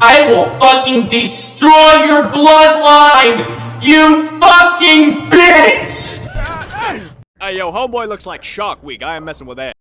I will fucking destroy your bloodline! You fucking bitch! Hey, yo, homeboy looks like Shark Week. I am messing with that.